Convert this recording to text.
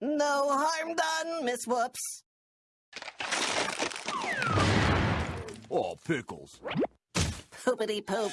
No harm done, Miss Whoops. Oh, pickles. Poopity poop.